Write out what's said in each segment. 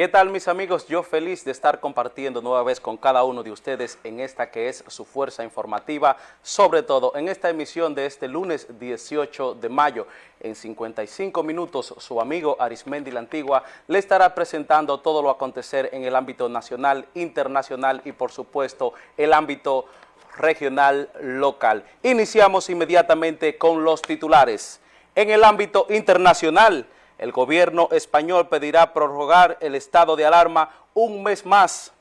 ¿Qué tal mis amigos? Yo feliz de estar compartiendo nueva vez con cada uno de ustedes en esta que es su fuerza informativa, sobre todo en esta emisión de este lunes 18 de mayo. En 55 minutos su amigo Arismendi La Antigua le estará presentando todo lo acontecer en el ámbito nacional, internacional y por supuesto el ámbito regional local. Iniciamos inmediatamente con los titulares. En el ámbito internacional, el gobierno español pedirá prorrogar el estado de alarma un mes más.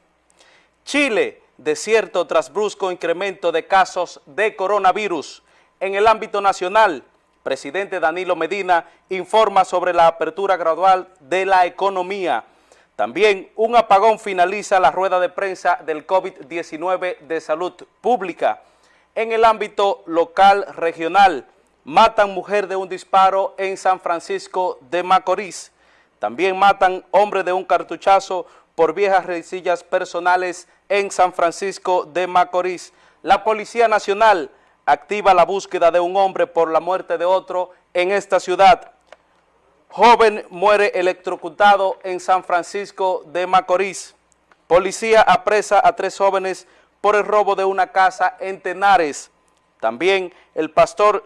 Chile, desierto tras brusco incremento de casos de coronavirus. En el ámbito nacional, presidente Danilo Medina informa sobre la apertura gradual de la economía. También un apagón finaliza la rueda de prensa del COVID-19 de salud pública. En el ámbito local regional, Matan mujer de un disparo en San Francisco de Macorís. También matan hombre de un cartuchazo por viejas resillas personales en San Francisco de Macorís. La Policía Nacional activa la búsqueda de un hombre por la muerte de otro en esta ciudad. Joven muere electrocutado en San Francisco de Macorís. Policía apresa a tres jóvenes por el robo de una casa en Tenares. También el pastor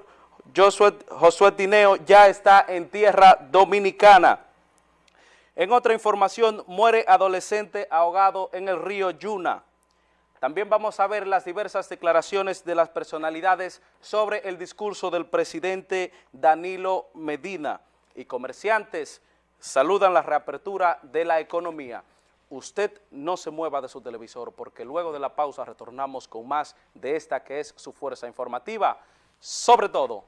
Josué, Tineo ya está en tierra dominicana. En otra información, muere adolescente ahogado en el río Yuna. También vamos a ver las diversas declaraciones de las personalidades sobre el discurso del presidente Danilo Medina. Y comerciantes saludan la reapertura de la economía. Usted no se mueva de su televisor porque luego de la pausa retornamos con más de esta que es su fuerza informativa. Sobre todo,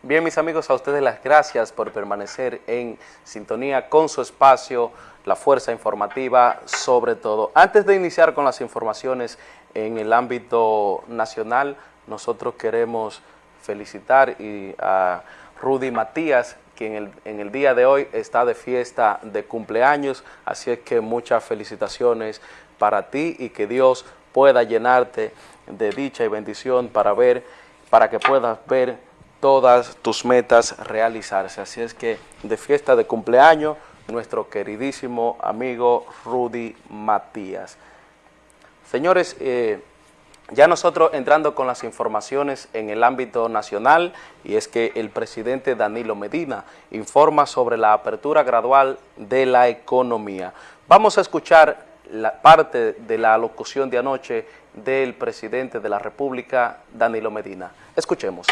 Bien, mis amigos, a ustedes las gracias por permanecer en sintonía con su espacio, la fuerza informativa sobre todo. Antes de iniciar con las informaciones en el ámbito nacional, nosotros queremos felicitar a Rudy Matías, quien en el, día de hoy está de fiesta de cumpleaños, así es que muchas felicitaciones para ti y que Dios pueda llenarte de dicha y bendición para ver, para que puedas ver todas tus metas realizarse. Así es que de fiesta de cumpleaños, nuestro queridísimo amigo Rudy Matías. Señores, eh, ya nosotros entrando con las informaciones en el ámbito nacional, y es que el presidente Danilo Medina informa sobre la apertura gradual de la economía. Vamos a escuchar la parte de la locución de anoche del presidente de la República, Danilo Medina. Escuchemos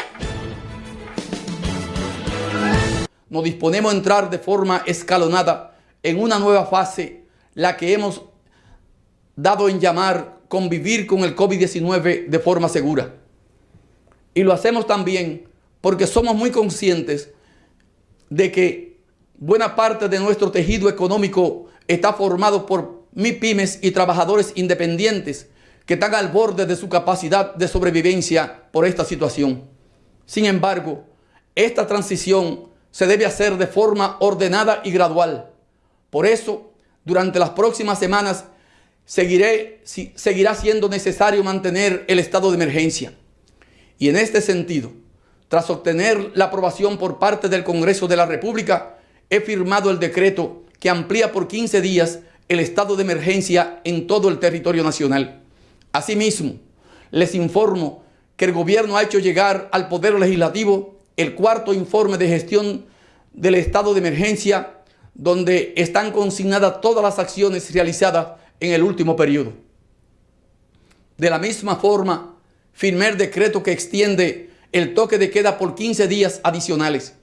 nos disponemos a entrar de forma escalonada en una nueva fase, la que hemos dado en llamar convivir con el COVID-19 de forma segura. Y lo hacemos también porque somos muy conscientes de que buena parte de nuestro tejido económico está formado por MIPIMES y trabajadores independientes que están al borde de su capacidad de sobrevivencia por esta situación. Sin embargo, esta transición se debe hacer de forma ordenada y gradual. Por eso, durante las próximas semanas, seguirá siendo necesario mantener el estado de emergencia. Y en este sentido, tras obtener la aprobación por parte del Congreso de la República, he firmado el decreto que amplía por 15 días el estado de emergencia en todo el territorio nacional. Asimismo, les informo que el gobierno ha hecho llegar al Poder Legislativo el cuarto informe de gestión del estado de emergencia, donde están consignadas todas las acciones realizadas en el último periodo. De la misma forma, firmé el decreto que extiende el toque de queda por 15 días adicionales.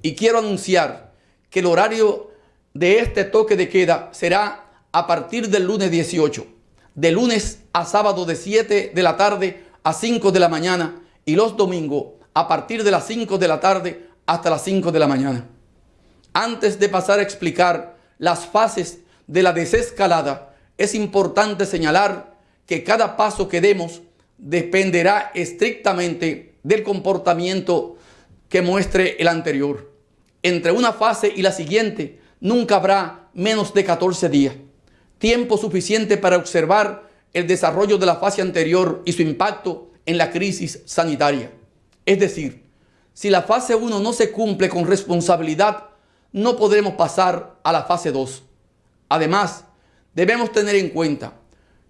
Y quiero anunciar que el horario de este toque de queda será a partir del lunes 18, de lunes a sábado de 7 de la tarde a 5 de la mañana y los domingos a partir de las 5 de la tarde hasta las 5 de la mañana. Antes de pasar a explicar las fases de la desescalada, es importante señalar que cada paso que demos dependerá estrictamente del comportamiento que muestre el anterior. Entre una fase y la siguiente nunca habrá menos de 14 días, tiempo suficiente para observar el desarrollo de la fase anterior y su impacto en la crisis sanitaria. Es decir, si la fase 1 no se cumple con responsabilidad, no podremos pasar a la fase 2. Además, debemos tener en cuenta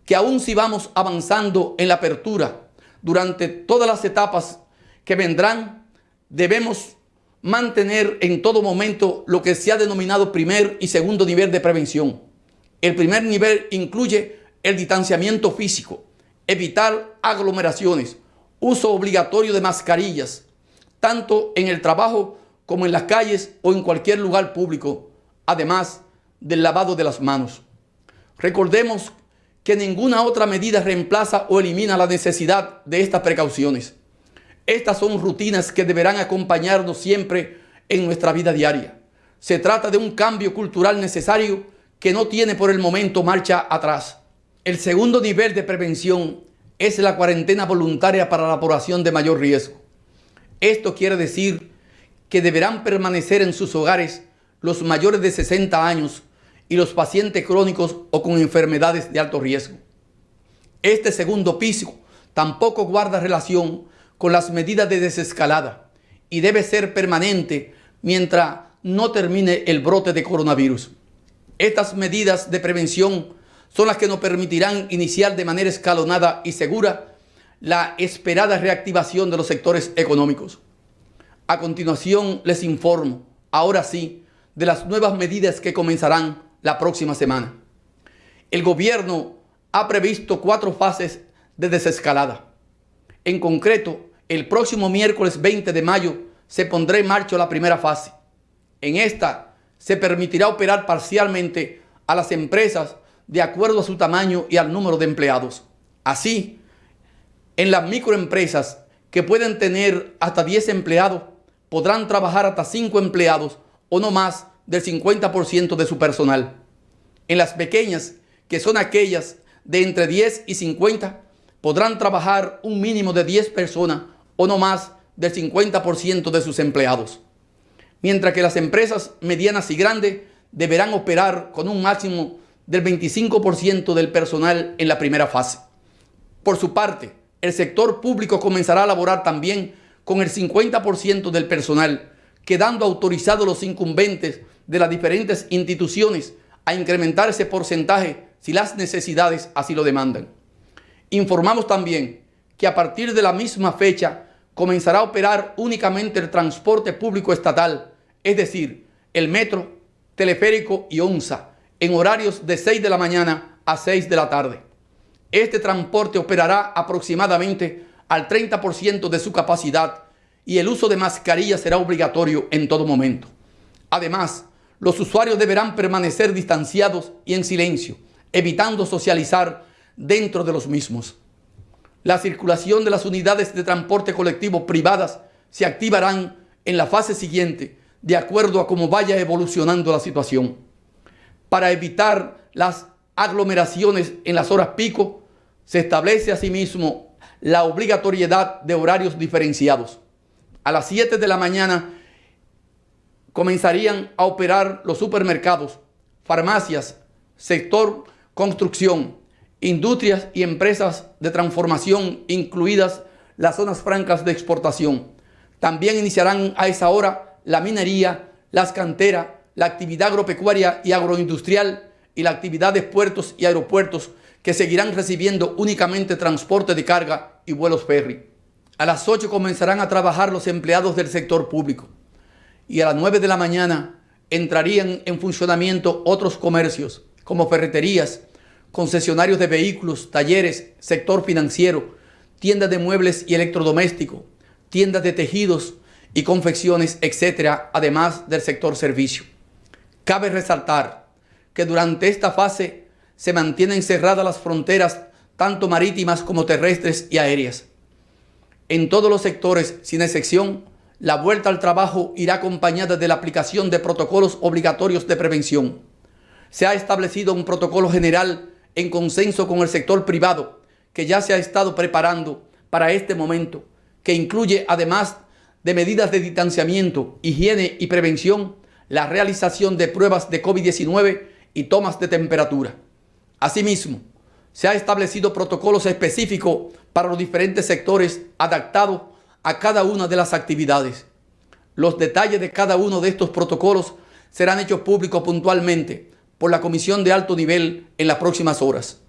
que aún si vamos avanzando en la apertura durante todas las etapas que vendrán, debemos mantener en todo momento lo que se ha denominado primer y segundo nivel de prevención. El primer nivel incluye el distanciamiento físico, evitar aglomeraciones, uso obligatorio de mascarillas, tanto en el trabajo como en las calles o en cualquier lugar público, además del lavado de las manos. Recordemos que ninguna otra medida reemplaza o elimina la necesidad de estas precauciones. Estas son rutinas que deberán acompañarnos siempre en nuestra vida diaria. Se trata de un cambio cultural necesario que no tiene por el momento marcha atrás. El segundo nivel de prevención es la cuarentena voluntaria para la población de mayor riesgo. Esto quiere decir que deberán permanecer en sus hogares los mayores de 60 años y los pacientes crónicos o con enfermedades de alto riesgo. Este segundo piso tampoco guarda relación con las medidas de desescalada y debe ser permanente mientras no termine el brote de coronavirus. Estas medidas de prevención son las que nos permitirán iniciar de manera escalonada y segura la esperada reactivación de los sectores económicos. A continuación les informo, ahora sí, de las nuevas medidas que comenzarán la próxima semana. El gobierno ha previsto cuatro fases de desescalada. En concreto, el próximo miércoles 20 de mayo se pondrá en marcha la primera fase. En esta se permitirá operar parcialmente a las empresas de acuerdo a su tamaño y al número de empleados. Así, en las microempresas que pueden tener hasta 10 empleados, podrán trabajar hasta 5 empleados o no más del 50% de su personal. En las pequeñas, que son aquellas de entre 10 y 50, podrán trabajar un mínimo de 10 personas o no más del 50% de sus empleados. Mientras que las empresas medianas y grandes deberán operar con un máximo del 25% del personal en la primera fase. Por su parte, el sector público comenzará a laborar también con el 50% del personal, quedando autorizados los incumbentes de las diferentes instituciones a incrementar ese porcentaje si las necesidades así lo demandan. Informamos también que a partir de la misma fecha comenzará a operar únicamente el transporte público estatal, es decir, el metro, teleférico y ONSA, en horarios de 6 de la mañana a 6 de la tarde. Este transporte operará aproximadamente al 30% de su capacidad y el uso de mascarillas será obligatorio en todo momento. Además, los usuarios deberán permanecer distanciados y en silencio, evitando socializar dentro de los mismos. La circulación de las unidades de transporte colectivo privadas se activarán en la fase siguiente, de acuerdo a cómo vaya evolucionando la situación. Para evitar las aglomeraciones en las horas pico, se establece asimismo la obligatoriedad de horarios diferenciados. A las 7 de la mañana comenzarían a operar los supermercados, farmacias, sector construcción, industrias y empresas de transformación, incluidas las zonas francas de exportación. También iniciarán a esa hora la minería, las canteras, la actividad agropecuaria y agroindustrial y la actividad de puertos y aeropuertos que seguirán recibiendo únicamente transporte de carga y vuelos ferry. A las 8 comenzarán a trabajar los empleados del sector público y a las 9 de la mañana entrarían en funcionamiento otros comercios como ferreterías, concesionarios de vehículos, talleres, sector financiero, tiendas de muebles y electrodomésticos, tiendas de tejidos y confecciones, etcétera, además del sector servicio. Cabe resaltar que durante esta fase se mantienen cerradas las fronteras tanto marítimas como terrestres y aéreas. En todos los sectores, sin excepción, la vuelta al trabajo irá acompañada de la aplicación de protocolos obligatorios de prevención. Se ha establecido un protocolo general en consenso con el sector privado que ya se ha estado preparando para este momento, que incluye además de medidas de distanciamiento, higiene y prevención, la realización de pruebas de COVID-19 y tomas de temperatura. Asimismo, Se ha establecido protocolos específicos para los diferentes sectores adaptados a cada una de las actividades. Los detalles de cada uno de estos protocolos serán hechos públicos puntualmente por la Comisión de Alto Nivel en las próximas horas.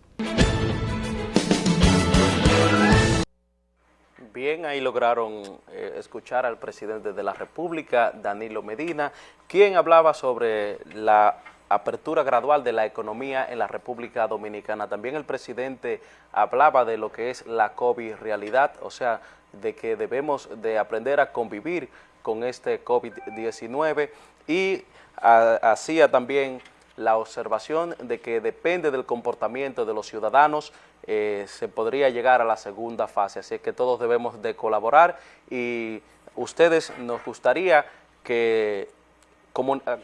Bien, ahí lograron eh, escuchar al presidente de la República, Danilo Medina, quien hablaba sobre la apertura gradual de la economía en la República Dominicana. También el presidente hablaba de lo que es la COVID realidad, o sea, de que debemos de aprender a convivir con este COVID-19 y hacía también la observación de que depende del comportamiento de los ciudadanos, eh, se podría llegar a la segunda fase. Así que todos debemos de colaborar y ustedes nos gustaría que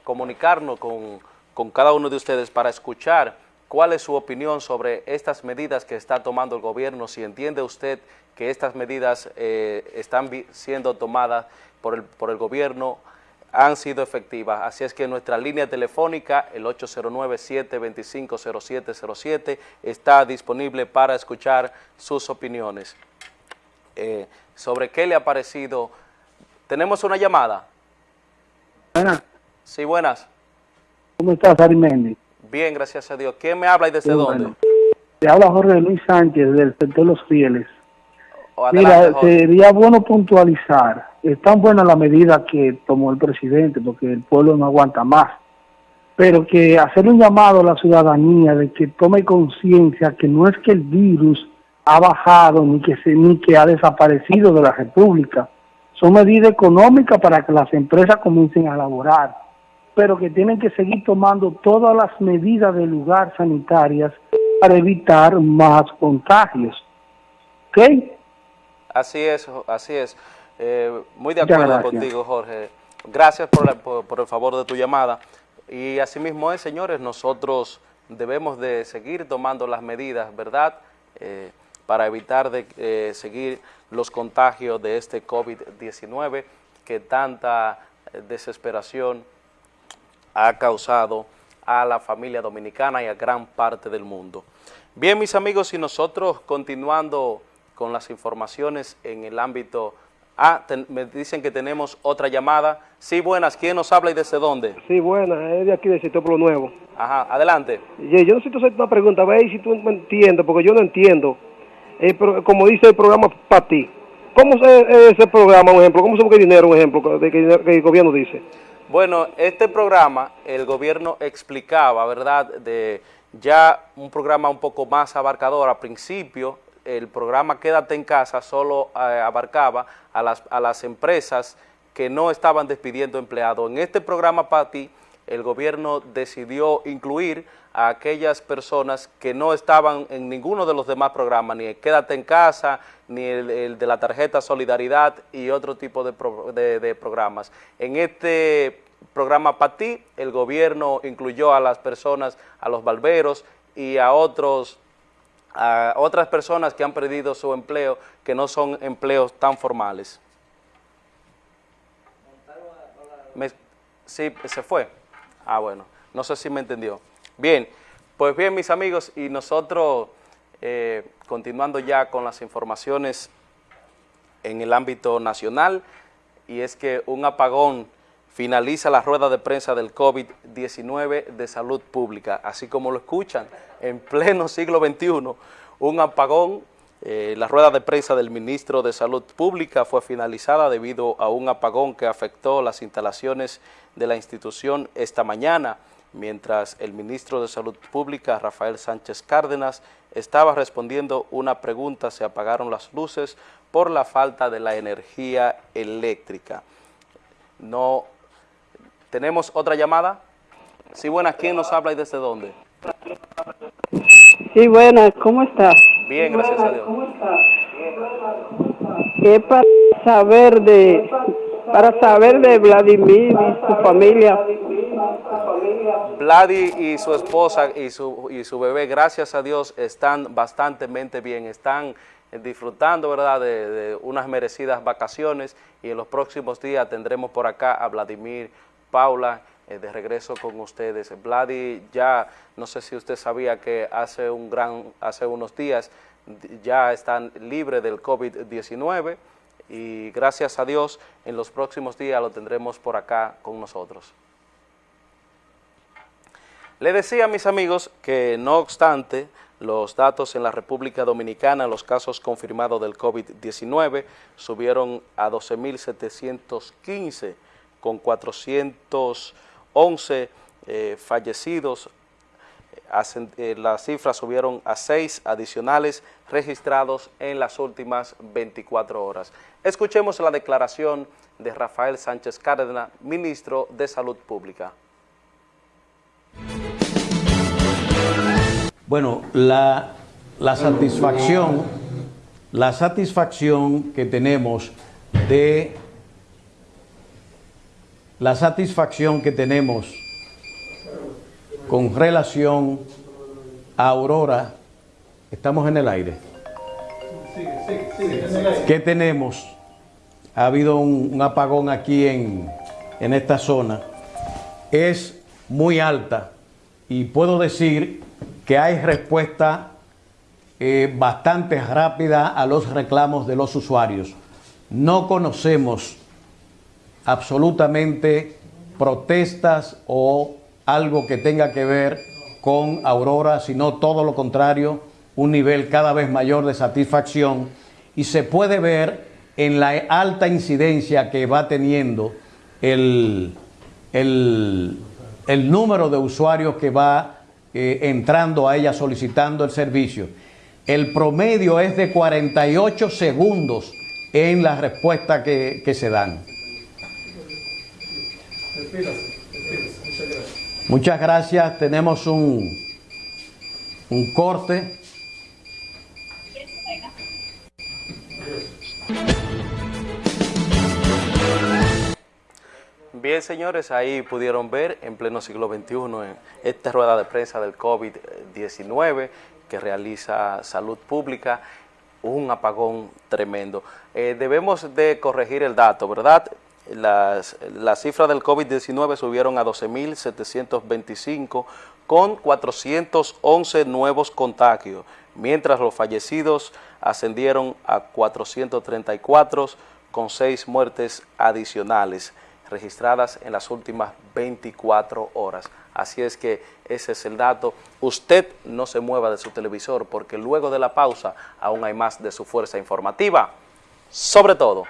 comunicarnos con, cada uno de ustedes para escuchar cuál es su opinión sobre estas medidas que está tomando el gobierno, si entiende usted que estas medidas eh, están siendo tomadas por el, por el gobierno han sido efectivas. Así es que nuestra línea telefónica, el 809-725-0707, está disponible para escuchar sus opiniones. Eh, sobre qué le ha parecido. ¿Tenemos una llamada? Buenas. Sí, buenas. ¿Cómo estás, Arimendi? Bien, gracias a Dios. ¿Quién me habla y desde dónde? Te habla Jorge Luis Sánchez del sector Los Fieles. Mira, sería bueno puntualizar. Es tan buena la medida que tomó el presidente porque el pueblo no aguanta más. Pero que hacer un llamado a la ciudadanía de que tome conciencia que no es que el virus ha bajado ni que, se, ni que ha desaparecido de la República. Son medidas económicas para que las empresas comiencen a laborar, pero que tienen que seguir tomando todas las medidas de lugar sanitarias para evitar más contagios. ¿Ok? Así es, así es. Eh, muy de acuerdo contigo, Jorge. Gracias por, el favor de tu llamada. Y asimismo es, señores, nosotros debemos de seguir tomando las medidas, ¿verdad?, eh, para evitar de eh, seguir los contagios de este COVID-19 que tanta desesperación ha causado a la familia dominicana y a gran parte del mundo. Bien, mis amigos, y nosotros continuando con las informaciones en el ámbito... Ah, me dicen que tenemos otra llamada. Sí, buenas, ¿quién nos habla y desde dónde? Sí, buenas, es de aquí de Pueblo Nuevo. Ajá, adelante. Yo necesito hacer una pregunta, ve si tú me entiendes, porque yo no entiendo. Eh, como dice el programa para ti, ¿cómo es ese programa, un ejemplo? ¿Cómo se busca dinero, un ejemplo, de que, el gobierno dice? Bueno, este programa, el gobierno explicaba, ¿verdad?, de ya un programa un poco más abarcador al principio, el programa Quédate en Casa solo eh, abarcaba a las, a las empresas que no estaban despidiendo empleados. En este programa PATI, el gobierno decidió incluir a aquellas personas que no estaban en ninguno de los demás programas, ni el Quédate en Casa, ni el, de la tarjeta Solidaridad y otro tipo de, de programas. En este programa PATI, el gobierno incluyó a las personas, a los barberos y a otros a otras personas que han perdido su empleo, que no son empleos tan formales. sí, se fue. Ah, bueno, no sé si me entendió. Bien, pues bien, mis amigos, y nosotros, eh, continuando ya con las informaciones en el ámbito nacional, y es que un apagón finaliza la rueda de prensa del COVID-19 de salud pública, así como lo escuchan, en pleno siglo XXI, un apagón, eh, la rueda de prensa del ministro de Salud Pública fue finalizada debido a un apagón que afectó las instalaciones de la institución esta mañana, mientras el ministro de Salud Pública, Rafael Sánchez Cárdenas, estaba respondiendo una pregunta, se apagaron las luces por la falta de la energía eléctrica. No ¿Tenemos otra llamada? Sí, buenas. ¿Quién nos habla y desde dónde? Sí, buenas. ¿Cómo estás? Bien, gracias a Dios. ¿Cómo estás? Es para saber de para saber de Vladimir y su familia. Vladi y su esposa y su, y su bebé, gracias a Dios, están bastante bien, están disfrutando ¿verdad? De, de, unas merecidas vacaciones y en los próximos días tendremos por acá a Vladimir Paula eh, de regreso con ustedes. Vladi, ya no sé si usted sabía que hace, un gran, hace unos días ya están libres del COVID-19 y gracias a Dios en los próximos días lo tendremos por acá con nosotros. Le decía a mis amigos que no obstante los datos en la República Dominicana, los casos confirmados del COVID-19 subieron a 12.715 con 411 eh, fallecidos. Eh, las cifras subieron a 6 adicionales registrados en las últimas 24 horas. Escuchemos la declaración de Rafael Sánchez Cárdenas, ministro de Salud Pública. Bueno, la, satisfacción, la satisfacción que tenemos de la satisfacción que tenemos con relación a Aurora, estamos en el aire. ¿Qué tenemos? Ha habido un, apagón aquí en, en esta zona. Es muy alta y puedo decir que hay respuesta eh, bastante rápida a los reclamos de los usuarios. No conocemos absolutamente protestas o algo que tenga que ver con Aurora, sino todo lo contrario, un nivel cada vez mayor de satisfacción y se puede ver en la alta incidencia que va teniendo el, el, el número de usuarios que va eh, entrando a ella solicitando el servicio. El promedio es de 48 segundos en la respuesta que, se dan. Muchas gracias. Tenemos un, un corte. Bien, señores, ahí pudieron ver en pleno siglo XXI en esta rueda de prensa del COVID-19 que realiza Salud Pública, un apagón tremendo. Eh, debemos de corregir el dato, ¿verdad? Las, las cifras del COVID-19 subieron a 12.725 con 411 nuevos contagios, mientras los fallecidos ascendieron a 434 con 6 muertes adicionales registradas en las últimas 24 horas. Así es que ese es el dato. Usted no se mueva de su televisor porque luego de la pausa aún hay más de su fuerza informativa. Sobre todo.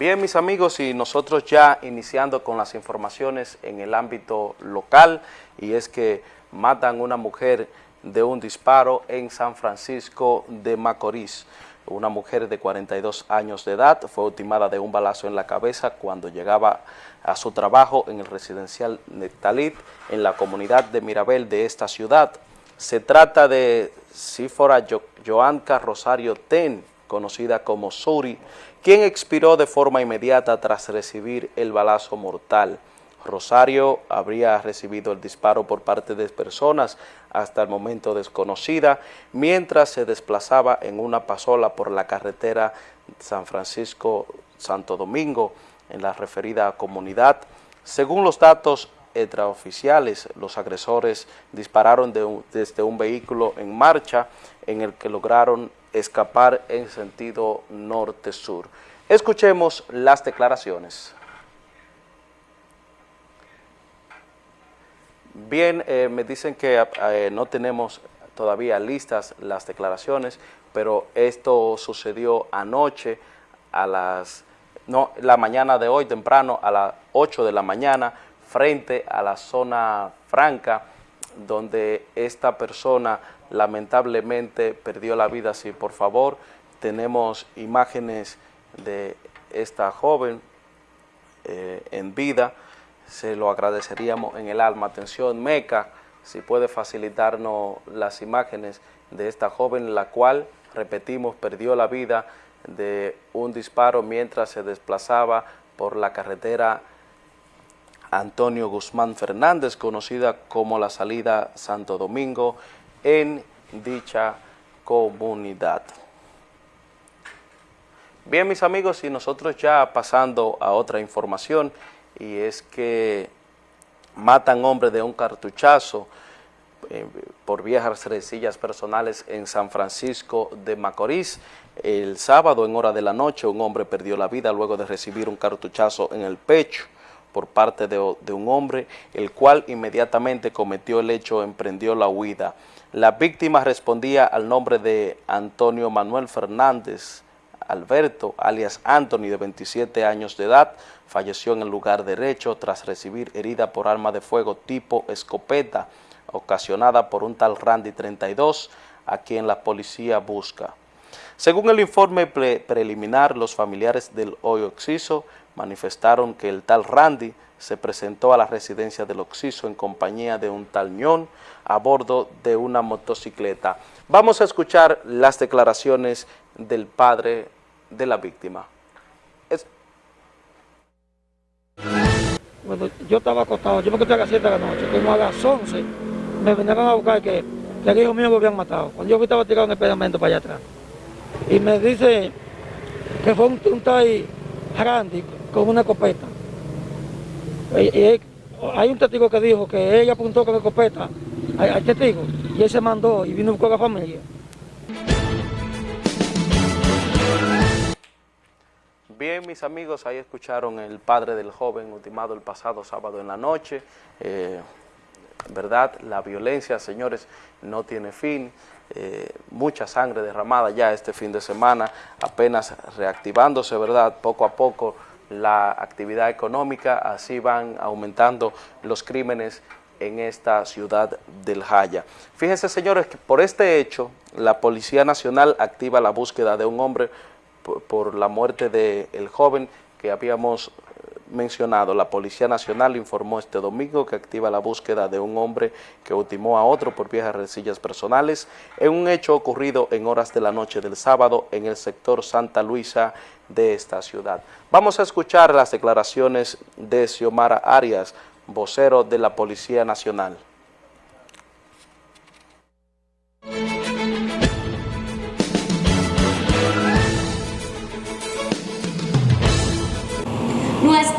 Bien, mis amigos, y nosotros ya iniciando con las informaciones en el ámbito local, y es que matan una mujer de un disparo en San Francisco de Macorís. Una mujer de 42 años de edad fue ultimada de un balazo en la cabeza cuando llegaba a su trabajo en el residencial Nectalit en la comunidad de Mirabel de esta ciudad. Se trata de Sífora Joanca Rosario Ten, conocida como Suri, quien expiró de forma inmediata tras recibir el balazo mortal. Rosario habría recibido el disparo por parte de personas hasta el momento desconocida, mientras se desplazaba en una pasola por la carretera San Francisco-Santo Domingo, en la referida comunidad. Según los datos extraoficiales, los agresores dispararon desde un vehículo en marcha en el que lograron escapar en sentido norte-sur. Escuchemos las declaraciones. Bien, eh, me dicen que eh, no tenemos todavía listas las declaraciones, pero esto sucedió anoche a las, no, la mañana de hoy temprano a las 8 de la mañana frente a la zona franca donde esta persona lamentablemente perdió la vida. Si por favor tenemos imágenes de esta joven eh, en vida, se lo agradeceríamos en el alma. Atención, Meca, si puede facilitarnos las imágenes de esta joven, la cual, repetimos, perdió la vida de un disparo mientras se desplazaba por la carretera Antonio Guzmán Fernández, conocida como la salida Santo Domingo, en dicha comunidad. Bien, mis amigos, y nosotros ya pasando a otra información, y es que matan hombre de un cartuchazo eh, por viejas resillas personales en San Francisco de Macorís. El sábado, en hora de la noche, un hombre perdió la vida luego de recibir un cartuchazo en el pecho por parte de, un hombre, el cual inmediatamente cometió el hecho, emprendió la huida. La víctima respondía al nombre de Antonio Manuel Fernández, Alberto, alias Anthony, de 27 años de edad, falleció en el lugar derecho tras recibir herida por arma de fuego tipo escopeta, ocasionada por un tal Randy 32, a quien la policía busca. Según el informe preliminar, los familiares del hoy Oxiso manifestaron que el tal Randy se presentó a la residencia del Oxiso en compañía de un tal ñón a bordo de una motocicleta. Vamos a escuchar las declaraciones del padre de la víctima. Bueno, yo estaba acostado, yo me acosté a las 7 de la noche, como a las 11 me vinieron a buscar que, que el hijo mío me habían matado. Cuando yo estaba tirado en el pedamento para allá atrás. Y me dice que fue un, un tal Randy con una escopeta. Hay un testigo que dijo que ella apuntó con la escopeta al, testigo y él se mandó y vino a buscar a la familia. Bien, mis amigos, ahí escucharon el padre del joven ultimado el pasado sábado en la noche. Eh, ¿Verdad? La violencia, señores, no tiene fin. Eh, mucha sangre derramada ya este fin de semana, apenas reactivándose, ¿verdad? Poco a poco la actividad económica, así van aumentando los crímenes en esta ciudad del Jaya. Fíjense, señores, que por este hecho, la Policía Nacional activa la búsqueda de un hombre por, la muerte del joven que habíamos mencionado. La Policía Nacional informó este domingo que activa la búsqueda de un hombre que ultimó a otro por viejas resillas personales en un hecho ocurrido en horas de la noche del sábado en el sector Santa Luisa de esta ciudad. Vamos a escuchar las declaraciones de Xiomara Arias, vocero de la Policía Nacional.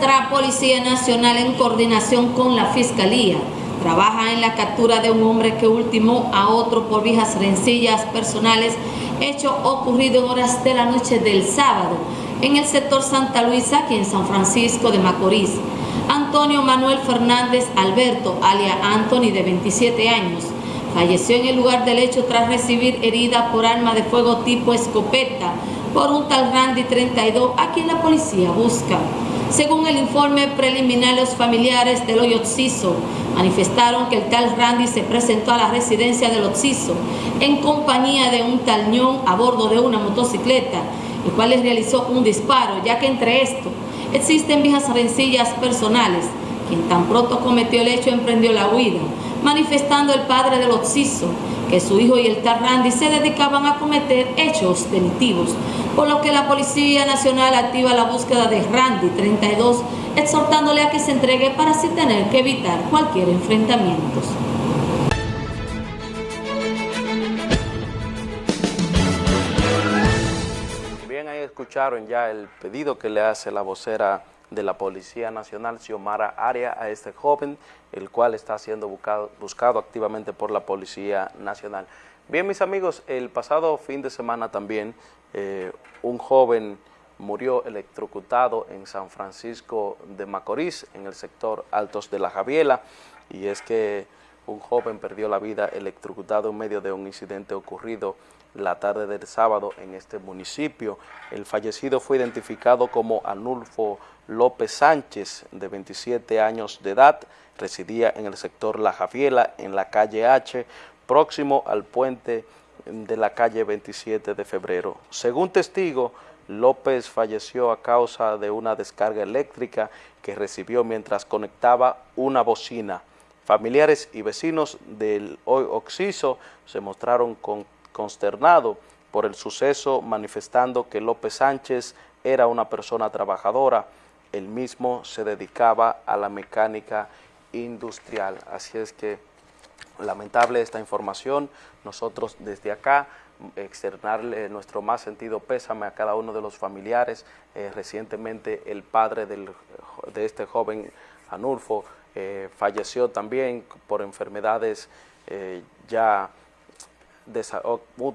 Nuestra Policía Nacional en coordinación con la Fiscalía trabaja en la captura de un hombre que ultimó a otro por viejas rencillas personales, hecho ocurrido en horas de la noche del sábado en el sector Santa Luisa, aquí en San Francisco de Macorís. Antonio Manuel Fernández Alberto, alia Anthony, de 27 años, falleció en el lugar del hecho tras recibir herida por arma de fuego tipo escopeta por un tal Randy 32, a quien la policía busca. Según el informe preliminar, los familiares del hoyo Oxiso manifestaron que el tal Randy se presentó a la residencia del Oxiso en compañía de un talñón a bordo de una motocicleta, el cual les realizó un disparo, ya que entre esto existen viejas rencillas personales. Quien tan pronto cometió el hecho emprendió la huida, manifestando el padre del Oxiso que su hijo y el tal Randy se dedicaban a cometer hechos delictivos, por lo que la Policía Nacional activa la búsqueda de Randy 32, exhortándole a que se entregue para así tener que evitar cualquier enfrentamiento. Bien, ahí escucharon ya el pedido que le hace la vocera de la Policía Nacional, Xiomara Aria, a este joven, el cual está siendo buscado, activamente por la Policía Nacional. Bien, mis amigos, el pasado fin de semana también eh, un joven murió electrocutado en San Francisco de Macorís, en el sector Altos de la Javiela, y es que un joven perdió la vida electrocutado en medio de un incidente ocurrido la tarde del sábado en este municipio. El fallecido fue identificado como Anulfo López Sánchez, de 27 años de edad, residía en el sector La Javiela, en la calle H, próximo al puente de la calle 27 de febrero. Según testigo, López falleció a causa de una descarga eléctrica que recibió mientras conectaba una bocina. Familiares y vecinos del hoy Oxiso se mostraron consternados por el suceso, manifestando que López Sánchez era una persona trabajadora. Él mismo se dedicaba a la mecánica industrial. Así es que Lamentable esta información, nosotros desde acá externarle nuestro más sentido pésame a cada uno de los familiares. Eh, recientemente el padre de este joven Anulfo eh, falleció también por enfermedades eh, ya de,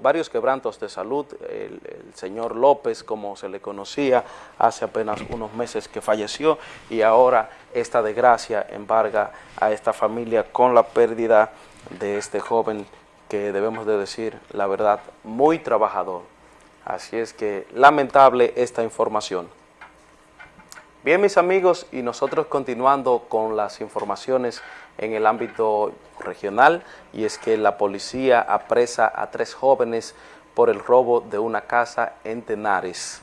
varios quebrantos de salud, el, señor López, como se le conocía, hace apenas unos meses que falleció y ahora esta desgracia embarga a esta familia con la pérdida de este joven que debemos de decir la verdad, muy trabajador. Así es que lamentable esta información. Bien mis amigos y nosotros continuando con las informaciones en el ámbito regional y es que la policía apresa a tres jóvenes por el robo de una casa en Tenares.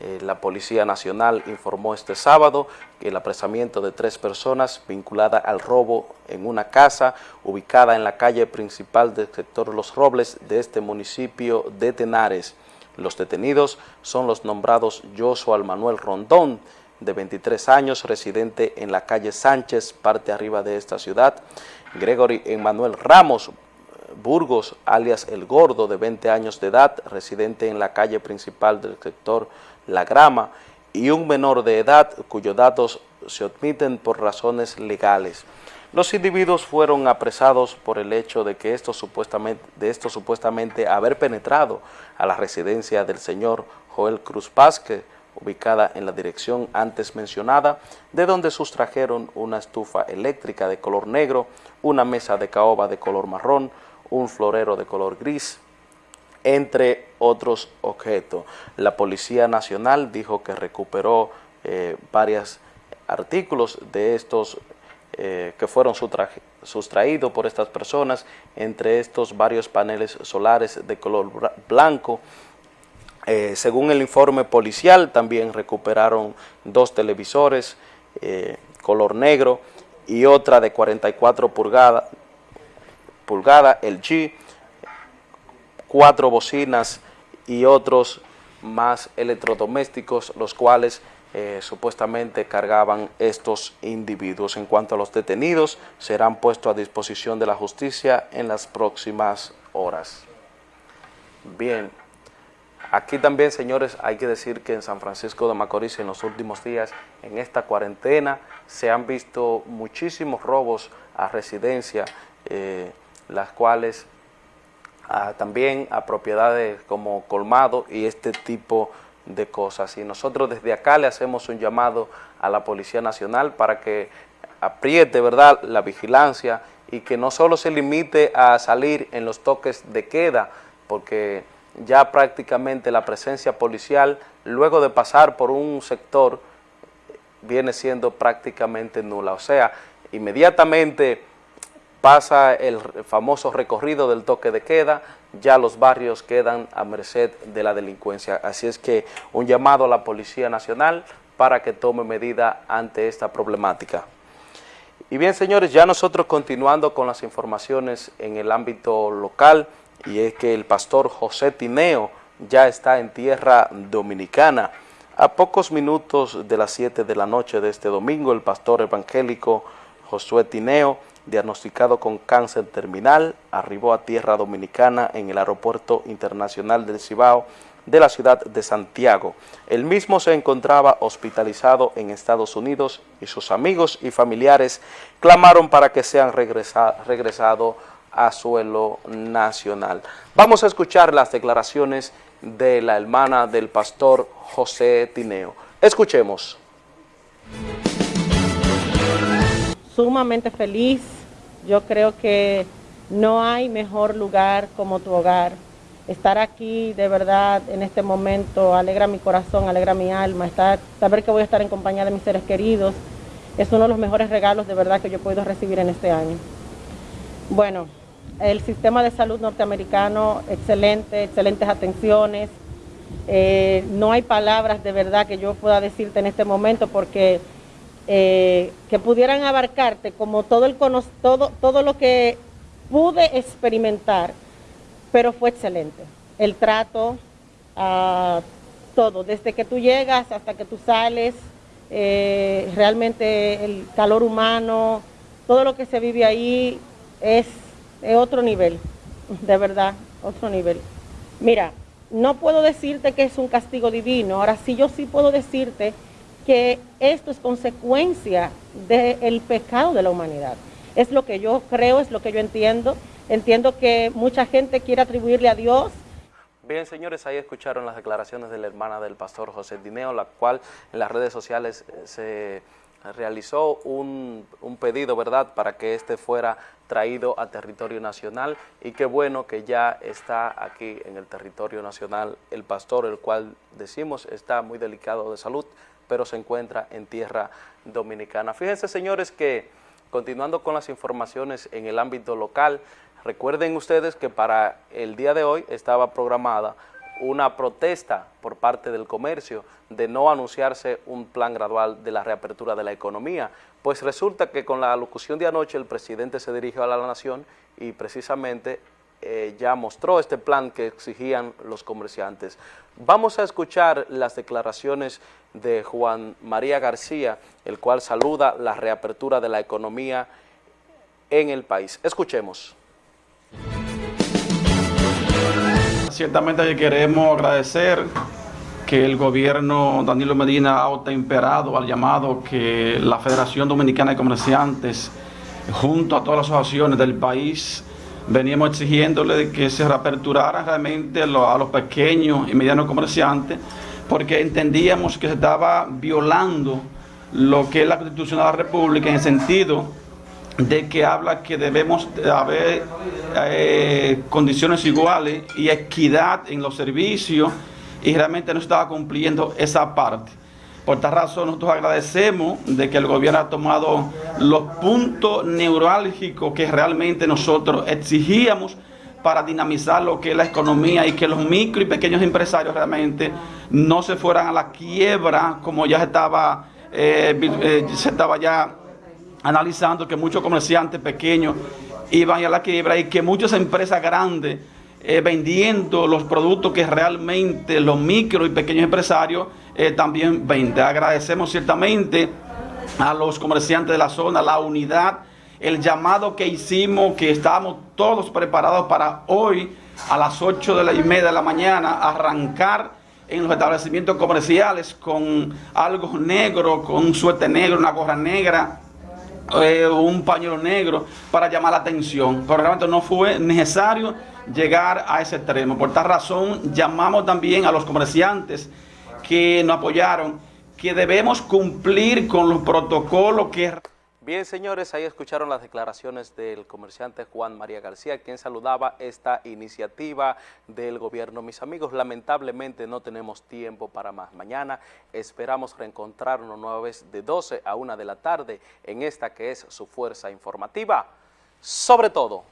Eh, la Policía Nacional informó este sábado que el apresamiento de tres personas vinculadas al robo en una casa ubicada en la calle principal del sector Los Robles de este municipio de Tenares. Los detenidos son los nombrados Joshua Manuel Rondón, de 23 años, residente en la calle Sánchez, parte arriba de esta ciudad, Gregory Emanuel Ramos Burgos, alias El Gordo, de 20 años de edad, residente en la calle principal del sector La Grama, y un menor de edad cuyos datos se admiten por razones legales. Los individuos fueron apresados por el hecho de que esto supuestamente, de supuestamente haber penetrado a la residencia del señor Joel Cruz Vázquez, ubicada en la dirección antes mencionada, de donde sustrajeron una estufa eléctrica de color negro, una mesa de caoba de color marrón, un florero de color gris, entre otros objetos. La Policía Nacional dijo que recuperó eh, varios artículos de estos eh, que fueron sustraídos por estas personas, entre estos varios paneles solares de color blanco, eh, según el informe policial, también recuperaron dos televisores eh, color negro y otra de 44 pulgadas, pulgada, el G, cuatro bocinas y otros más electrodomésticos, los cuales eh, supuestamente cargaban estos individuos. En cuanto a los detenidos, serán puestos a disposición de la justicia en las próximas horas. Bien. Aquí también, señores, hay que decir que en San Francisco de Macorís en los últimos días, en esta cuarentena, se han visto muchísimos robos a residencia, eh, las cuales ah, también a propiedades como colmado y este tipo de cosas. Y nosotros desde acá le hacemos un llamado a la Policía Nacional para que apriete ¿verdad? la vigilancia y que no solo se limite a salir en los toques de queda, porque ya prácticamente la presencia policial, luego de pasar por un sector, viene siendo prácticamente nula. O sea, inmediatamente pasa el famoso recorrido del toque de queda, ya los barrios quedan a merced de la delincuencia. Así es que un llamado a la Policía Nacional para que tome medida ante esta problemática. Y bien, señores, ya nosotros continuando con las informaciones en el ámbito local, y es que el pastor José Tineo ya está en tierra dominicana. A pocos minutos de las 7 de la noche de este domingo, el pastor evangélico Josué Tineo, diagnosticado con cáncer terminal, arribó a tierra dominicana en el aeropuerto internacional del Cibao de la ciudad de Santiago. El mismo se encontraba hospitalizado en Estados Unidos y sus amigos y familiares clamaron para que sean regresado a suelo nacional. Vamos a escuchar las declaraciones de la hermana del pastor José Tineo. Escuchemos. Sumamente feliz. Yo creo que no hay mejor lugar como tu hogar. Estar aquí de verdad en este momento alegra mi corazón, alegra mi alma. Estar, saber que voy a estar en compañía de mis seres queridos es uno de los mejores regalos de verdad que yo puedo recibir en este año. Bueno, el sistema de salud norteamericano, excelente, excelentes atenciones. Eh, no hay palabras de verdad que yo pueda decirte en este momento porque eh, que pudieran abarcarte como todo, el todo, todo lo que pude experimentar, pero fue excelente. El trato, ah, todo, desde que tú llegas hasta que tú sales, eh, realmente el calor humano, todo lo que se vive ahí es, es otro nivel, de verdad, otro nivel. Mira, no puedo decirte que es un castigo divino, ahora sí yo sí puedo decirte que esto es consecuencia del pecado de la humanidad. Es lo que yo creo, es lo que yo entiendo. Entiendo que mucha gente quiere atribuirle a Dios. Bien, señores, ahí escucharon las declaraciones de la hermana del pastor José Dineo, la cual en las redes sociales eh, se realizó un, un, pedido, ¿verdad?, para que este fuera traído a territorio nacional y qué bueno que ya está aquí en el territorio nacional el pastor, el cual decimos está muy delicado de salud, pero se encuentra en tierra dominicana. Fíjense, señores, que continuando con las informaciones en el ámbito local, recuerden ustedes que para el día de hoy estaba programada una protesta por parte del comercio de no anunciarse un plan gradual de la reapertura de la economía, pues resulta que con la alocución de anoche el presidente se dirigió a la nación y precisamente eh, ya mostró este plan que exigían los comerciantes. Vamos a escuchar las declaraciones de Juan María García, el cual saluda la reapertura de la economía en el país. Escuchemos. Ciertamente queremos agradecer que el gobierno Danilo Medina ha autoimperado al llamado que la Federación Dominicana de Comerciantes, junto a todas las asociaciones del país, veníamos exigiéndole que se reaperturaran realmente a los pequeños y medianos comerciantes, porque entendíamos que se estaba violando lo que es la Constitución de la República en el sentido de que habla que debemos haber eh, condiciones iguales y equidad en los servicios y realmente no estaba cumpliendo esa parte. Por esta razón nosotros agradecemos de que el gobierno ha tomado los puntos neurálgicos que realmente nosotros exigíamos para dinamizar lo que es la economía y que los micro y pequeños empresarios realmente no se fueran a la quiebra como ya estaba, eh, eh, se estaba ya analizando que muchos comerciantes pequeños iban a la quiebra y que muchas empresas grandes eh, vendiendo los productos que realmente los micro y pequeños empresarios eh, también venden. Agradecemos ciertamente a los comerciantes de la zona, la unidad, el llamado que hicimos, que estábamos todos preparados para hoy a las 8 de la y media de la mañana arrancar en los establecimientos comerciales con algo negro, con un suéter negro, una gorra negra, eh, un pañuelo negro para llamar la atención. Pero realmente no fue necesario llegar a ese extremo. Por tal razón, llamamos también a los comerciantes que nos apoyaron, que debemos cumplir con los protocolos que... Bien, señores, ahí escucharon las declaraciones del comerciante Juan María García, quien saludaba esta iniciativa del gobierno. Mis amigos, lamentablemente no tenemos tiempo para más. Mañana esperamos reencontrarnos nueva vez de 12 a 1 de la tarde en esta que es su fuerza informativa. Sobre todo,